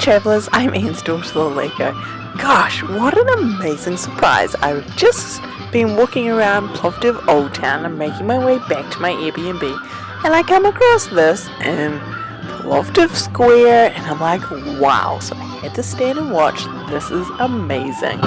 travellers, I'm Anne's daughter Laleko. Gosh, what an amazing surprise. I've just been walking around Plovdiv Old Town and making my way back to my Airbnb and I come across this in Plovdiv Square and I'm like, wow. So I had to stand and watch. This is amazing.